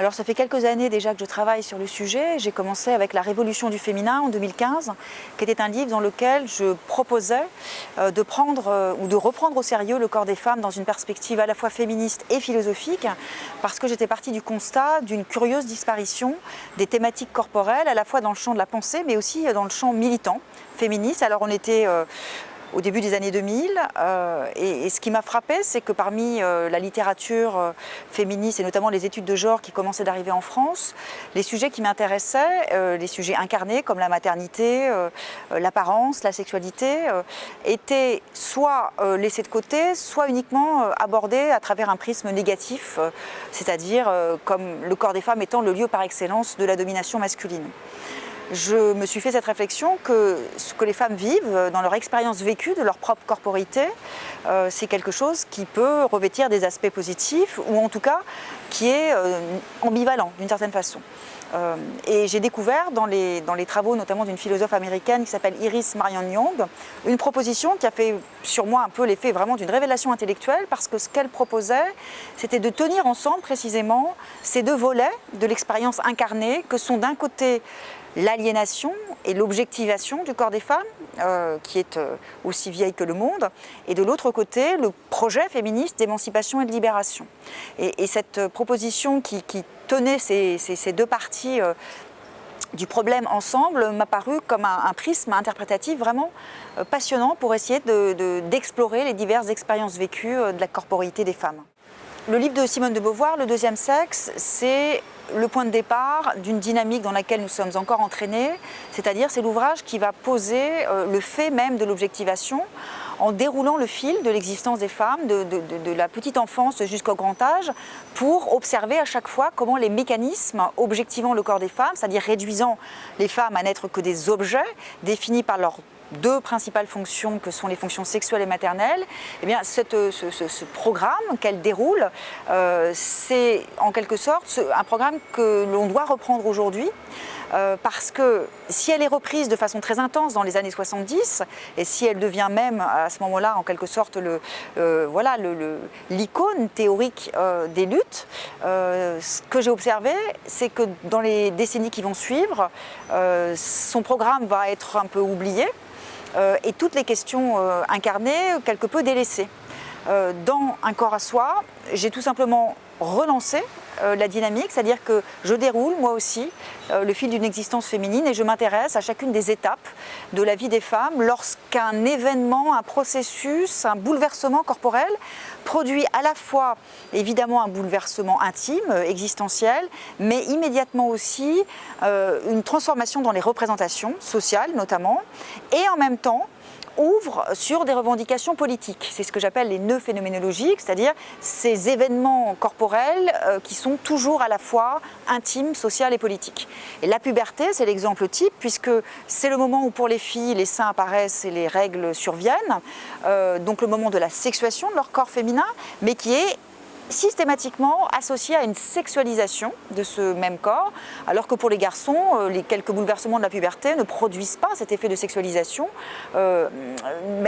Alors ça fait quelques années déjà que je travaille sur le sujet. J'ai commencé avec La Révolution du féminin en 2015, qui était un livre dans lequel je proposais euh, de prendre euh, ou de reprendre au sérieux le corps des femmes dans une perspective à la fois féministe et philosophique, parce que j'étais partie du constat d'une curieuse disparition des thématiques corporelles, à la fois dans le champ de la pensée, mais aussi dans le champ militant féministe. Alors on était euh, au début des années 2000. Euh, et, ce qui m'a frappé, c'est que parmi euh, la littérature euh, féministe et notamment les études de genre qui commençaient d'arriver en France, les sujets qui m'intéressaient, les sujets incarnés comme la maternité, l'apparence, la sexualité, étaient soit laissés de côté, soit uniquement abordés à travers un prisme négatif, c'est-à-dire comme le corps des femmes étant le lieu par excellence de la domination masculine je me suis fait cette réflexion que ce que les femmes vivent dans leur expérience vécue de leur propre corporité, euh, c'est quelque chose qui peut revêtir des aspects positifs ou en tout cas qui est euh, ambivalent d'une certaine façon. Euh, et j'ai découvert dans les, dans les travaux notamment d'une philosophe américaine qui s'appelle Iris Marion Young, une proposition qui a fait sur moi un peu l'effet vraiment d'une révélation intellectuelle parce que ce qu'elle proposait, c'était de tenir ensemble précisément ces deux volets de l'expérience incarnée que sont d'un côté l'aliénation et l'objectivation du corps des femmes, euh, qui est euh, aussi vieille que le monde, et de l'autre côté, le projet féministe d'émancipation et de libération. Et, cette euh, proposition qui, tenait ces, deux parties du problème ensemble m'a paru comme un, prisme interprétatif vraiment passionnant pour essayer d'explorer les diverses expériences vécues de la corporité des femmes. Le livre de Simone de Beauvoir, Le deuxième sexe, c'est le point de départ d'une dynamique dans laquelle nous sommes encore entraînés, c'est-à-dire c'est l'ouvrage qui va poser euh, le fait même de l'objectivation en déroulant le fil de l'existence des femmes, de, la petite enfance jusqu'au grand âge, pour observer à chaque fois comment les mécanismes objectivant le corps des femmes, c'est-à-dire réduisant les femmes à n'être que des objets définis par leur deux principales fonctions que sont les fonctions sexuelles et maternelles, eh bien, euh, ce, programme qu'elle déroule, euh, c'est en quelque sorte un programme que l'on doit reprendre aujourd'hui euh, parce que si elle est reprise de façon très intense dans les années 70 et si elle devient même à ce moment-là en quelque sorte le, voilà l'icône théorique des luttes, ce que j'ai observé c'est que dans les décennies qui vont suivre, son programme va être un peu oublié et toutes les questions euh, incarnées quelque peu délaissées. Euh, dans Un corps à soi, j'ai tout simplement relancé la dynamique, c'est-à-dire que je déroule moi aussi le fil d'une existence féminine et je m'intéresse à chacune des étapes de la vie des femmes lorsqu'un événement, un processus, un bouleversement corporel produit à la fois évidemment un bouleversement intime, existentiel, mais immédiatement aussi une transformation dans les représentations sociales notamment, et en même temps ouvre sur des revendications politiques. C'est ce que j'appelle les nœuds phénoménologiques, c'est-à-dire ces événements corporels euh, qui sont toujours à la fois intimes, sociales et politiques. Et la puberté, c'est l'exemple type, puisque c'est le moment où pour les filles, les seins apparaissent et les règles surviennent, euh, donc le moment de la sexuation de leur corps féminin, mais qui est systématiquement associé à une sexualisation de ce même corps, alors que pour les garçons, euh, les quelques bouleversements de la puberté ne produisent pas cet effet de sexualisation euh,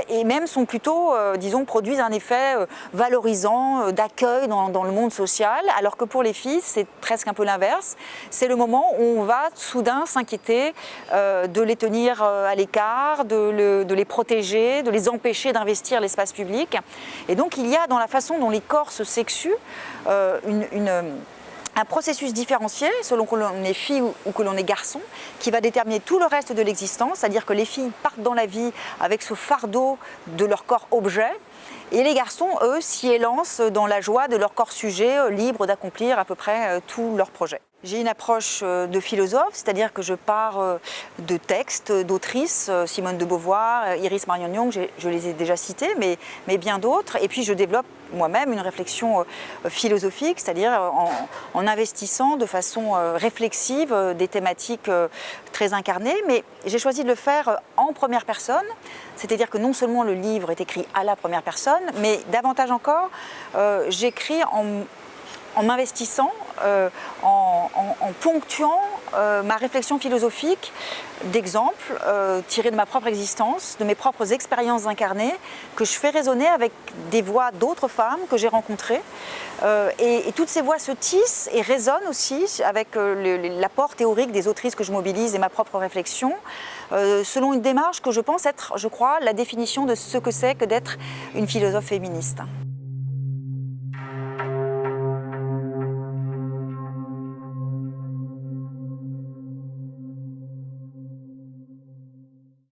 et même sont plutôt, euh, disons, produisent un effet valorisant, d'accueil dans, dans, le monde social, alors que pour les filles, c'est presque un peu l'inverse. C'est le moment où on va soudain s'inquiéter de les tenir à l'écart, de, de les protéger, de les empêcher d'investir l'espace public. Et donc il y a dans la façon dont les corps se sexuent euh, un processus différencié selon que l'on est fille ou que l'on est garçon qui va déterminer tout le reste de l'existence, c'est-à-dire que les filles partent dans la vie avec ce fardeau de leur corps objet et les garçons, eux, s'y élancent dans la joie de leur corps sujet, euh, libre d'accomplir à peu près euh, tous leurs projets. J'ai une approche euh, de philosophe, c'est-à-dire que je pars euh, de textes d'autrices, euh, Simone de Beauvoir, Iris Marion Young, je les ai déjà cités, mais, mais bien d'autres. Et puis je développe moi-même une réflexion philosophique, c'est-à-dire en, investissant de façon réflexive des thématiques très incarnées. Mais j'ai choisi de le faire en première personne, c'est-à-dire que non seulement le livre est écrit à la première personne, mais davantage encore, j'écris en en m'investissant, euh, en, ponctuant euh, ma réflexion philosophique d'exemples euh, tirés de ma propre existence, de mes propres expériences incarnées, que je fais résonner avec des voix d'autres femmes que j'ai rencontrées. Euh, et, toutes ces voix se tissent et résonnent aussi avec l'apport théorique des autrices que je mobilise et ma propre réflexion, selon une démarche que je pense être, je crois, la définition de ce que c'est que d'être une philosophe féministe.